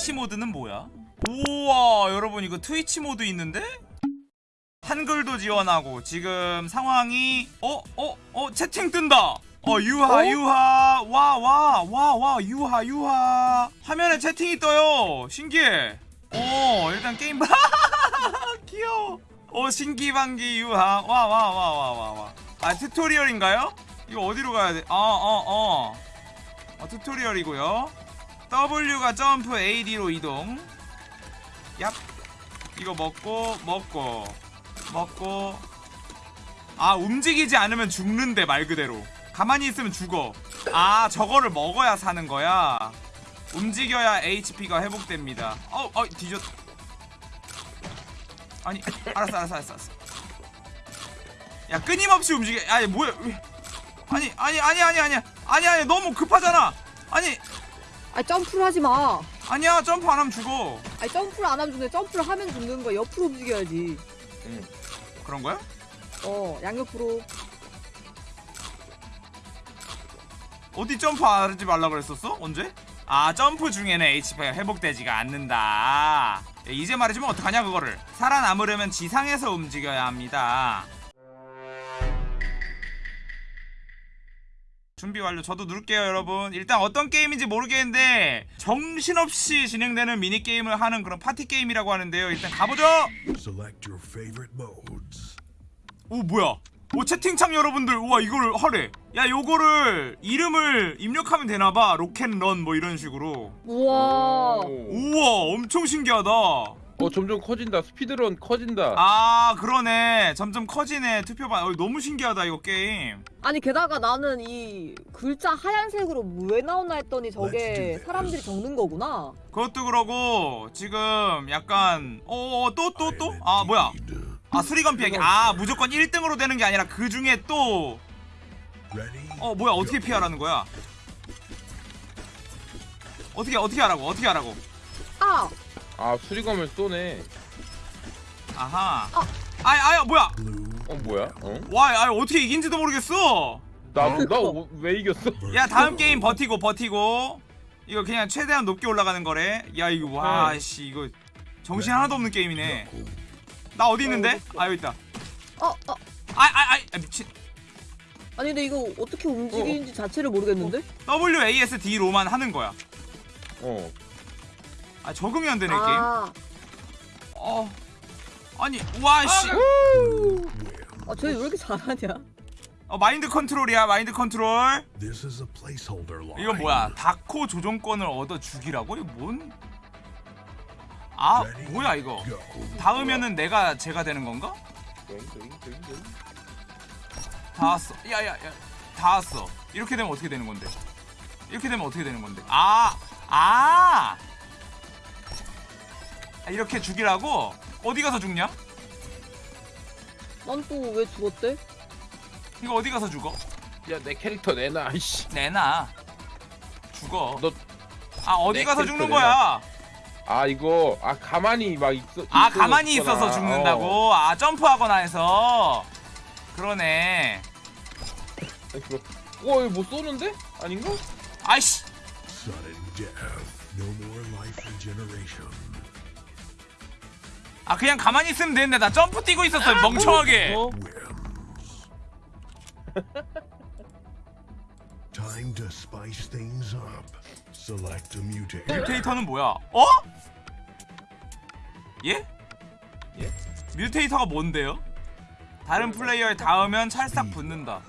트위치 모드는 뭐야? 우와 여러분 이거 트위치 모드 있는데? 한글도 지원하고 지금 상황이 어? 어? 어? 채팅 뜬다 어 유하 어? 유하 와 와 와 와 유하 유하 화면에 채팅이 떠요 신기해 어 일단 게임 귀여워 어 신기방기 유하 와 와 와 와 와와아 튜토리얼인가요? 이거 어디로 가야 돼? 어어어 어, 어, 튜토리얼이고요 W가 점프 AD로 이동. 얍. 이거 먹고 먹고 먹고. 아 움직이지 않으면 죽는데 말 그대로. 가만히 있으면 죽어. 아 저거를 먹어야 사는 거야. 움직여야 HP가 회복됩니다. 어, 어 뒤졌. 아니 알았어 알았어 알았어 알았어. 야 끊임없이 움직여. 아니 뭐야. 왜- 아니 아니 아니 아니 아니 아니 아니 너무 급하잖아. 아니 아니 점프를 하지 마. 아니야 점프 안 하면 죽어 아니 점프를 안 하면 죽는데 점프를 하면 죽는 거 옆으로 움직여야지. 그런 거야? 어 양옆으로. 어디 점프 하지 말라 그랬었어? 언제? 아 점프 중에는 HP가 회복되지가 않는다 예, 이제 말해주면 어떡하냐 그거를 살아남으려면 지상에서 움직여야 합니다 준비 완료. 저도 누를게요 여러분. 일단 어떤 게임인지 모르겠는데 정신없이 진행되는 미니게임을 하는 그런 파티게임이라고 하는데요. 일단 가보죠. Select your favorite modes. 오 뭐야? 오 채팅창 여러분들. 우와 이거를 하래. 야 요거를 이름을 입력하면 되나봐. 로켓런 뭐 이런 식으로. 우와. 우와 엄청 신기하다 어 점점 커진다. 스피드런 커진다. 아 그러네. 점점 커지네 투표반. 어, 너무 신기하다 이거 게임. 아니 게다가 나는 이 글자 하얀색으로 왜 나오나 했더니 저게 사람들이 적는 거구나. 그것도 그러고 지금 약간 어 또 또 또? 아 뭐야? 아 수리건 피하기. 아 무조건 1등으로 되는 게 아니라 그 중에 또 어? 뭐야? 어떻게 피하라는 거야? 어떻게 어떻게 하라고? 어떻게 하라고? 아 아 수리검을 쏘네 아하 아이 아야 뭐야 Blue. 어 뭐야 어? 와, 아 어떻게 이긴지도 모르겠어. 나나왜 이겼어? 야, 다음 게임 버티고 버티고. 이거 그냥 최대한 높게 올라가는 거래. 야, 이거 와, 네. 씨, 이거 정신 하나도 없는 게임이네. 나 어디 있는데? 아, 여기 있다. 어, 어. 아, 아, 아, 미친. 아니 근데 이거 어떻게 움직이는지 자체를 모르겠는데? WASD로만 하는 거야. 어 아, 적응이 안 되네, 게임. 아, 어. 아니, 와, 씨. 아쟤왜 이렇게 잘하냐? 어, 마인드 컨트롤이야, 마인드 컨트롤. This is a placeholder line. 이거 뭐야? 다코 조종권을 얻어 죽이라고? 이거 뭔? 아, 뭐야 이거? 닿으면은 내가 제가 되는 건가? 닿았어. 야야야. 닿았어. 이렇게 되면 어떻게 되는 건데? 이렇게 되면 어떻게 되는 건데? 아, 아. 아, 이렇게 죽이라고? 어디 가서 죽냐? 난 또 왜 죽었대? 이거 어디 가서 죽어? 야 내 캐릭터 내놔 아이씨 내놔. 죽어. 너 아 어디 내 가서 죽는 내놔. 거야? 아 이거 아 가만히 막 있어 아 있어서 가만히. 있어서 죽는다고? 아 점프하거나 해서. 그러네. 어. 이거 어 이거 뭐 쏘는데 아닌가? 아이씨. 아 그냥 가만히 있으면 되는데 나 점프 뛰고 있었어 멍청하게. 어? 뮤테이터는 뭐야? 어? 예? 예? 뮤테이터가 뭔데요? 다른 플레이어에 닿으면 찰싹 붙는다.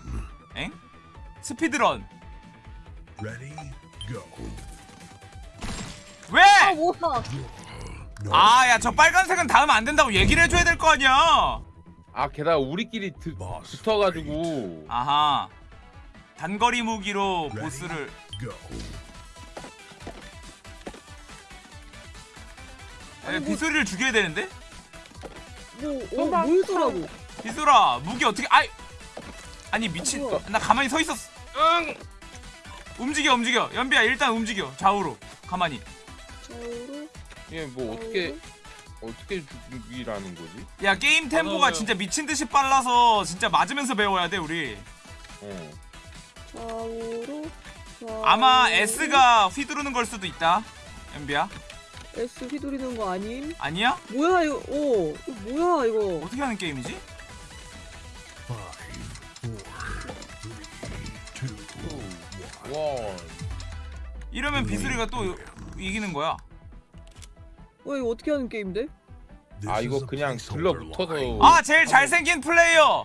엥? 스피드런. Ready? Go. 왜? 아. 아, 야, 저 빨간색은 닿으면 안 된다고 얘기를 해줘야 될 거 아니야. 아 게다가 우리끼리 드, 붙어가지고 아하. 단거리 무기로? 보스를. 에, 비소리를 죽여야 되는데? 뭐, 어, 뭘 쏘라고? 비소라, 무기 어떻게? 아이. 아니 미친. 뭐야? 나 가만히 서 있었어. 응. 움직여, 움직여. 연비야, 일단 움직여. 좌우로. 가만히. 좌우로, 이게 뭐 어떻게 어떻게 죽이라는 거지? 야 게임 템포가 맞아요. 진짜 미친 듯이 빨라서 진짜 맞으면서 배워야 돼 우리. 어 좌우로, 좌우로. 아마 S가 휘두르는 걸 수도 있다. 엠비야. S 휘두르는 거 아님? 아니야? 뭐야 이거? 어 이거 뭐야 이거? 어떻게 하는 게임이지? 와. 이러면 빗소리가 또 이기는 거야. 어 이거 어떻게 하는 게임인데? 아 이거 그냥 line. 아 제일 잘생긴 플레이어.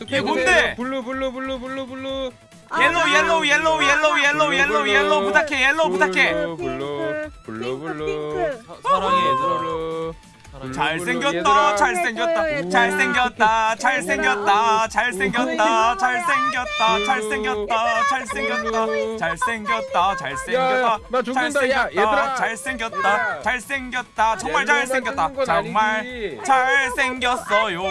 이게 뭔데? Blue blue blue blue blue. Yellow yellow yellow yellow yellow yellow yellow 부탁해 yellow 부탁해. Blue blue blue. 사랑해 얘들아 blue. 잘생겼다. 잘생겼다. 잘생겼다 잘생겼다 잘생겼다 잘생겼다 잘생겼다 잘생겼다 잘생겼다 잘생겼다. 잘생겼다 얘들아. 잘생겼다 정말 잘생겼다 정말. 잘생겼어요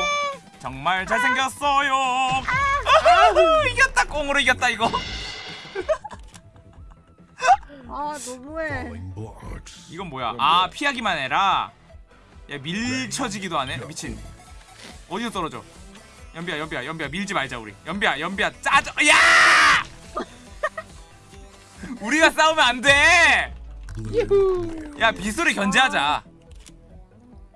정말 잘생겼어요 아후 이겼다 꽁으로 이겼다 이거 아 너무해. 이건 뭐야 아 피하기만 해라 야 밀쳐지기도 하네. 미친. 어디서 떨어져? 연비야 연비야 연비야 밀지 말자 우리. 연비야 연비야 짜져! 야! 우리가 싸우면 안돼야 Blue 비소리 견제하자.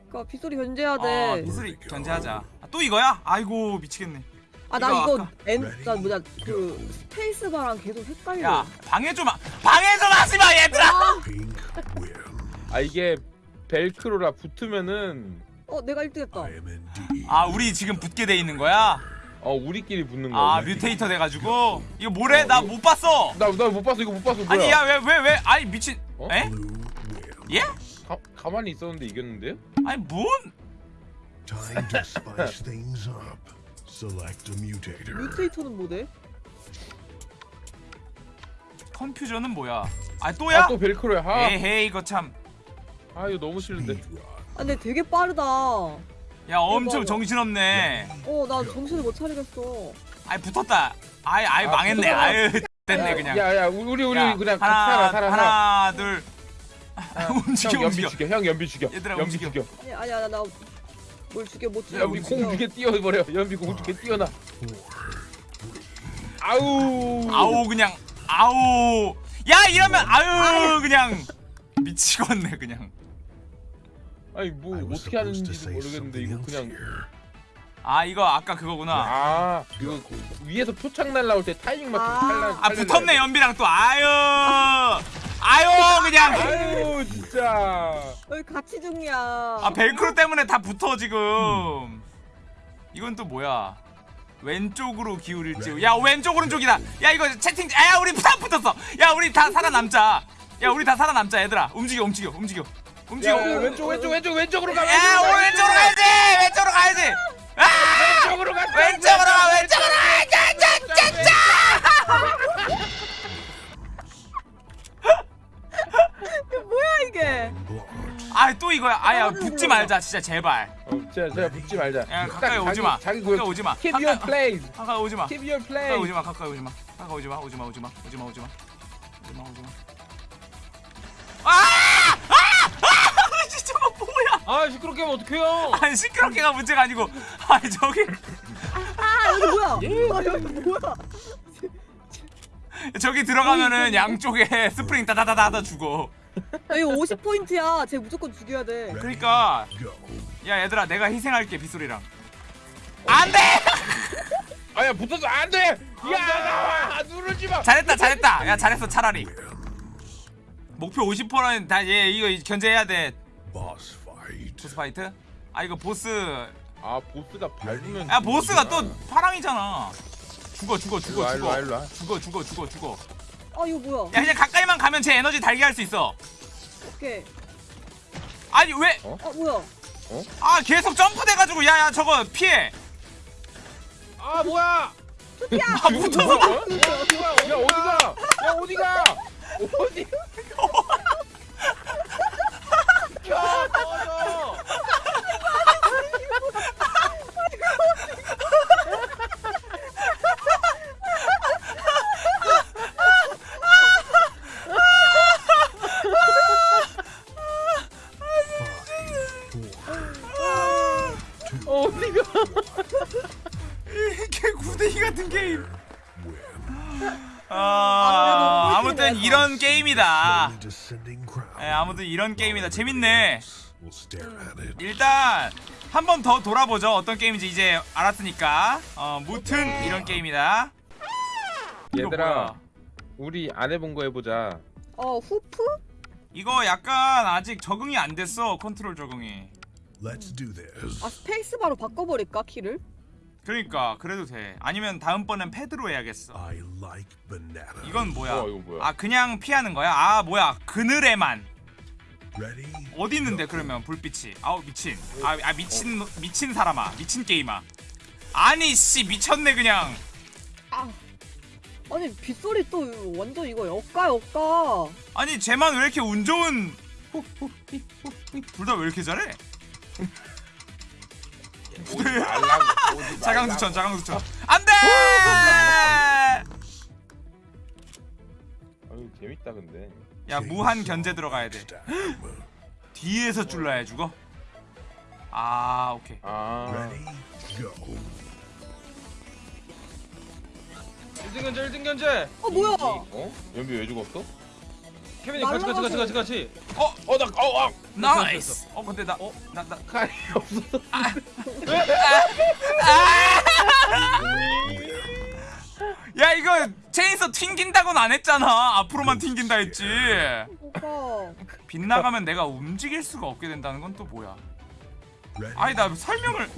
그니까 빗소리 견제해야 어 돼. 비소리 견제하자. 아, 또 이거야? 아이고 미치겠네. 아 나 이거 N 나 뭐냐 그 스페이스바랑 계속 헷갈려. 야 방해 좀 하- 방해 좀 하지마 얘들아. 아 이게 벨크로라 붙으면은 어 내가 1등했다. I am indeed. 아 우리 지금 붙게 돼 있는 거야 어 우리끼리 붙는 거야. 아 뮤테이터 돼가지고 이거 뭐래 나못 봤어 나 나 못 봤어 이거 못 봤어 뭐야? 아니 야 왜 왜 왜 아니 미친 어? 에? 예? 가, 가만히 있었는데 이겼는데요? 아니 뭔 Time to spice things up. Select a mutator. 뮤테이터는 뭐돼? 컨퓨전은 뭐야? 아 또야? 아 또 벨크로야. 아, 에헤이 이거 참. 아 이거 너무 싫은데. 아 근데 되게 빠르다. 어야 엄청 이거. 정신없네. 나 정신을 못 차리겠어. 아이 붙었다. 아이 아이 아, 망했네. 붙었다. 아유 됐네 그냥. 야야 우리 우리 야, 그냥 하나 같이 살아 살아. 하나 둘. 아, 움직여 형 연비 움직여. 죽여. 형 연비 죽여. 얘들아, 연비 움직여. 죽여. 아니 아니야 나뭘 죽여 못 죽여. 연비 못공 죽여. 죽게 뛰어버려. 연비 공 죽게 뛰어나. 아우. 아우 그냥 아우. 야 이러면 아유 그냥 미치겠네 그냥. 아니 뭐 어떻게 하는지도 모르겠는데 이거 그냥. 아 이거 아까 그거구나. 아 이거 위에서 표창 날라올 때 타이밍 맞춰 아. 탈락. 아 붙었네 연비랑 또 아유. 아유 그냥. 아유 진짜. 왜 같이 죽냐? 아 벨크로 때문에 다 붙어 지금. 이건 또 뭐야? 왼쪽으로 기울일지. 야 왼쪽 오른쪽이다. 야 이거 채팅. 야 우리 다 붙었어. 야 우리 다 살아남자. 야 우리 다 살아남자 얘들아. 움직여 움직여 움직여. 야, 움직여. 야, 왼쪽 왼쪽 왼쪽 왼쪽으로 가. 야 우리 왼쪽으로 가야지. 왼쪽으로 가야지. 아 왼쪽으로 가. 왼쪽으로 가 왼쪽으로 가. 짜짜짜짜. 뭐야 이게? 아또 이거야. 아야 붙지 말자 진짜 제발. 어, 제가 제가 붙지 말자. 야딱 가까이 오지 마. 자기 가까이 고 오지 마. Keep your 가까이 place. 가까이 오지 마. Keep your 가까이 place. 오지 마. 가까이 오지 마. 가까이 오지 마. 오지 마. 오지 마. 오지 마. 오지 마. 오지 마. 오지 마. 아! 아! 아! 아 시끄럽게 하면 어떡해요 아니 시끄럽게가 문제가 아니고 아니 저기 아 여기 뭐야? 아 여기 뭐야? 저기 들어가면은 양쪽에 스프링 따다다다다 죽어. 아, 이거 50 포인트야. 쟤 무조건 죽여야 돼. 그러니까 Go. 야 얘들아 내가 희생할게 빗소리랑. 안돼! 아야 붙어서 안 돼. 야 나와 누르지 마. 잘했다 잘했다. 야 잘했어 차라리. 목표 50%는 다 얘 이거 견제해야 돼. Boss fight? 아 이거 보스 아 보스가 밟으면. 야 보스가 또 파랑이잖아. 죽어 죽어 죽어 죽어 일로와, 일로와. 죽어 죽어 죽어 죽어. 아 이거 뭐야? 야 그냥 가까이만 가면 제 에너지 달게 할 수 있어. 오케이. 아니 왜? 아 뭐야? 아 계속 점프돼가지고 야야 저거 피해. 아 뭐야 아 붙어서 어? 야 어디가? 야 어디가? 어디? 켜 꺼져 Five, four, 어디가? 이게 9대2 같은 게임. 아 아, 아무튼 이런 게임이다. 재밌네. 일단 한 번 더 돌아보죠 어떤 게임인지 이제 알았으니까 어 무튼 이런 게임이다 이거 얘들아? 우리 안 해본 거 해보자 어 후프? 이거 약간 아직 적응이 안 됐어 컨트롤 적응이. 아 스페이스바로 바꿔버릴까 키를? 그러니까 그래도 돼. 아니면 다음번엔 패드로 해야겠어. I like banana. 이건 뭐야? 어 이거 뭐야? 아 그냥 피하는 거야? 아 뭐야? 그늘에만. Ready? 어디 있는데 그러면? 불빛이. 아우 미친. 아, 아 미친 미친 사람아. 미친 게임아 아니 씨 미쳤네 그냥. 아 아니 빗소리 또 완전 이거 역가 역가. 아니 쟤만 왜 이렇게 운 좋은 둘 다 왜 이렇게 잘해? 오지 말라고 오지 자강수천 자강수천 안돼 아유 재밌다 근데 야 무한 견제 들어가야 돼. 뒤에서 쫄라야 죽어 아 오케이 아 Ready? Go. 1등 견제 1등 견제. 어 뭐야 어? 연비 왜 죽었어? 케빈이 같이 같이 같이 같이 같이. 어나 어, 아! Nice. 어 근데 나 나, 나, 칼이 없어. 야 이거 chainsaw 튕긴다고는 안 했잖아. 앞으로만 튕긴다 했지. 오빠. 빗 나가면 내가 움직일 수가 없게 된다는 건 또 뭐야? 아니 나 설명을.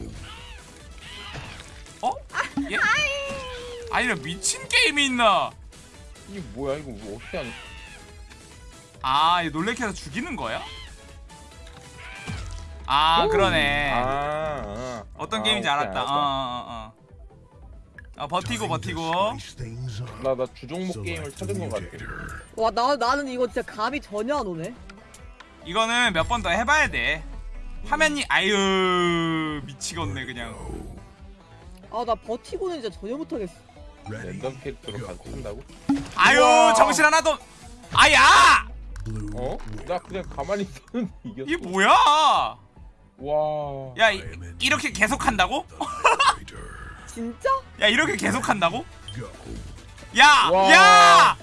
어? 예? 아니 나 미친 게임이 있나? 이게 뭐야? 이거 뭐 어떻게 하는 아 이거 놀래켜서 죽이는 거야? 아 그러네 아, 아. 어 떤 아, 게임인지 오케이, 알았다. 어어어 어, 버티고 버티고 up. 나, 나 주종목 게임을 찾은 것 같아. 와 나 나는 이거 진짜 감이 전혀 안 오네 이거는 몇 번 더 해봐야 돼 화면이 아유 미치겠네 그냥 아 나 버티고는 진짜 전혀 못하겠어? 랜덤 캐릭터로 한다고? 아유. 정신 하나도 아야. 어? 나 그냥 가만히 있었는데 이겼어 이게 뭐야 와 야 이, 이렇게 계속 한다고? Mutator. 진짜? 야 이렇게 계속 한다고? Go. 야! 와. 야!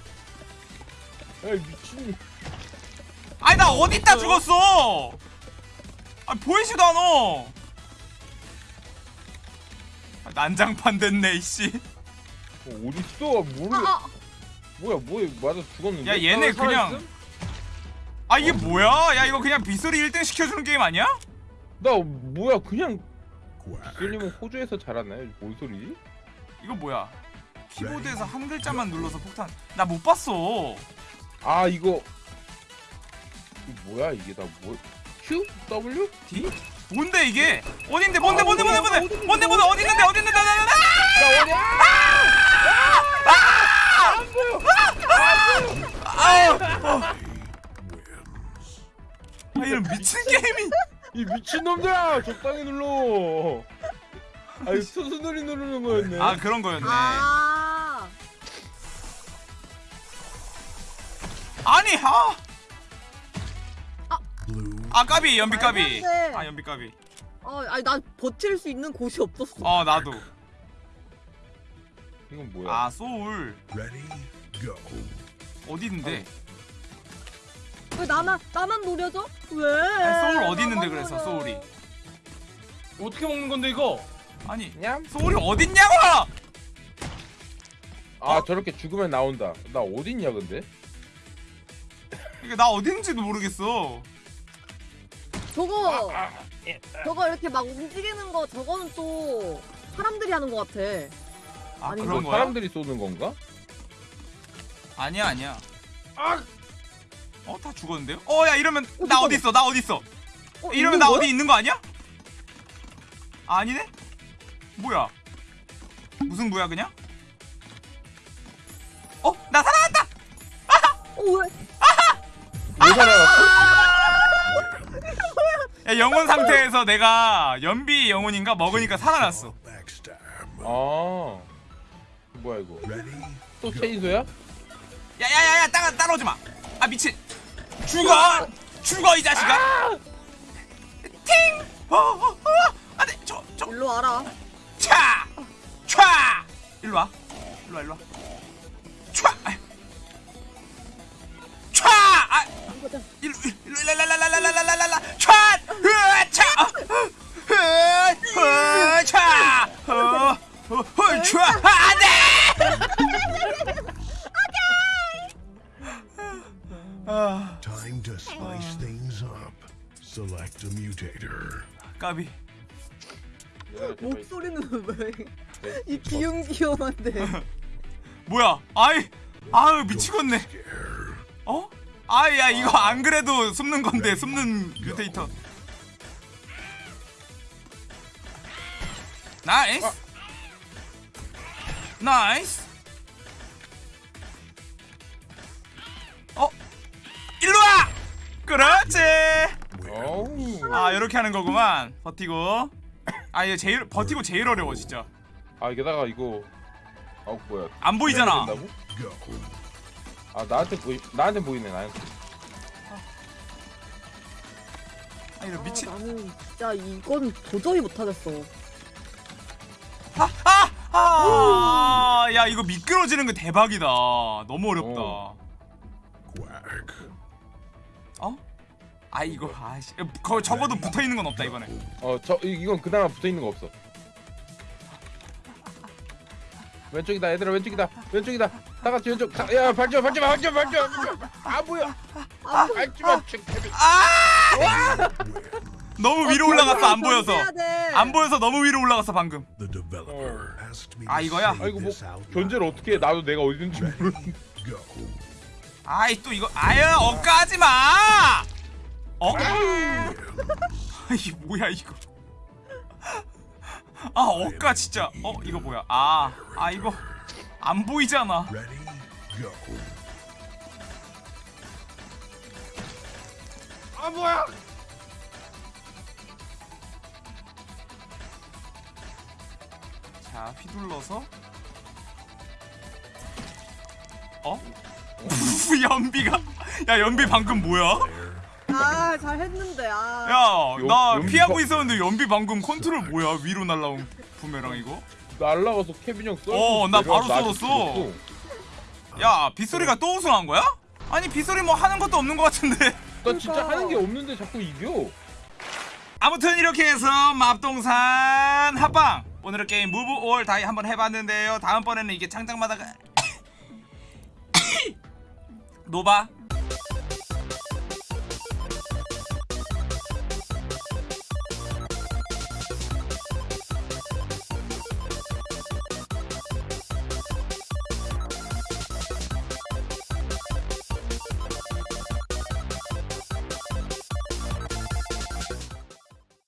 야 미친 아니 나 어디다 죽었어? 아 보이지도 않아. 아, 난장판 됐네 이씨. 어, 어딨어 모르 아, 아. 뭐야 뭐야 맞아 죽었는데 야 얘네 어, 살아있음? 아 이게 뭐야? 야 이거 그냥 빗소리 1등 시켜주는 게임 아니야? 나 뭐야 그냥. 셀님은 호주에서 자랐나요? 뭔 소리지? 이거 뭐야? 키보드에서 한 글자만 눌러서 폭탄. 나 못 봤어. 아 이거 이거 뭐야 이게 다 뭐? Q? W? D? 뭔데 이게? 어딘데? 뭔데? 뭔데? 뭔데? 뭔데? 뭔데? 뭔데? 어디 있는데? 어디 있는데? 나, 나, 나, 나! 나 어디야? Wins. 아 이런 미친 게임이. 이 미친놈들아! 적당히 눌러! 아이 순수놀이 누르는 거였네 아 그런 거였네. 아 아니 아. Blue. 아 까비 연비 까비. 아 연비 까비 어, 아니 난 버틸 수 있는 곳이 없었어 어 나도 이건 뭐야? 아 소울. 어디 있는데 왜 나만 나만 노려줘? 왜? 아니, 소울 어디 있는데 노려. 소울이? 어떻게 먹는 건데 이거? 아니 냠? 소울이 어딨냐고 아 저렇게 죽으면 나온다 나 어딨냐 근데? 이게 나 어디 있는지도 모르겠어 저거 아, 저거 이렇게 막 움직이는 거 저거는 또 사람들이 하는 거 같아 아 아니, 그런 이거 거야? 사람들이 쏘는 건가? 아니야 아니야 아! 어 다 죽었는데요? 어 야 이러면 어, 나. 어디 있어 나 어디 있어 어, 이러면 나 거야? 어디 있는 거 아니야? 아, 아니네? 뭐야 무슨 뭐야 그냥? 어? 나 살아났다! 어 왜? 왜 살아났어? 야 영혼 상태에서 내가 연비 영혼인가 먹으니까 살아났어. 아 뭐야 이거? 또 체인소야? 야야야야 따라 따라오지 마. 아 미친. 죽어. 죽어 이 자식아. 팅. 어, 어, 어. 안돼. 저 저 일로 와라 차. 차. 일로 와. 일로 와 일로 와. 차. 차. 아. 일로 일로 랄랄랄랄랄랄랄랄라 촤 으차 으차 으차 안돼 Time to spice things up. Select a mutator. 까비 목소리는 왜 네, 이 귀염귀염한데. 뭐야 아이 아유 미치겠네. 어? 아야 이거 안 그래도 숨는 건데 숨는 mutator nice nice 일로 와 그렇지 어우. 아 이렇게 하는 거구만 버티고 아 이거 제일 버티고 제일 어려워 진짜 아 게다가 이거 아 뭐야 안 보이잖아. 아 나한테 보이 나한테 보이네 나한테 아 이거 미친 아, 나는 진짜 이건 도저히 못하겠어. 아! 아! 야 이거 미끄러지는 거 대박이다 너무 어렵다 어. 어? 아 이거 아씨 거 적어도 붙어 있는 건 없다 이번에. 어저 이건 그나마 붙어 있는 거 없어 왼쪽이다 얘들아 왼쪽이다 왼쪽이다 다 같이 왼쪽 다, 야 밟지 마 밟지 마 밟지 마 밟지마 밟지마 아 뭐야 밟지마 책 아! 너무 위로 올라갔어 안 보여서. 안 보여서 너무 위로 올라갔어 방금. 아, 이거야? say 아이고 뭐. 견제를 어떻게 해 나도 내가 어딘지 모르는데 Go. 아이 또 이거 아야 억까하지 마. 어? 이 뭐야 이거. 아 억까 진짜. 어 이거 뭐야? 아, 아 이거 안 보이잖아. 아 뭐야? 자 휘둘러서. 어? 연비가 야 연비 방금 뭐야? 아 잘했는데 아. 야, 나 연비 피하고 방- 있었는데 연비 방금 컨트롤 뭐야? 위로 날라온 부메랑 이거? 날라가서 케빈 형 썰고 어, 나 바로 썰었어. 야, 빗소리가 또 우승한 거야? 아니, 빗소리 뭐 하는 것도 없는 것 같은데. 나 진짜. 하는 게 없는데 자꾸 이겨 아무튼 이렇게 해서 맙동산 합방. 오늘의 게임 Move or Die 한번 해봤는데요. 다음번에는 이게 창작마당가 노바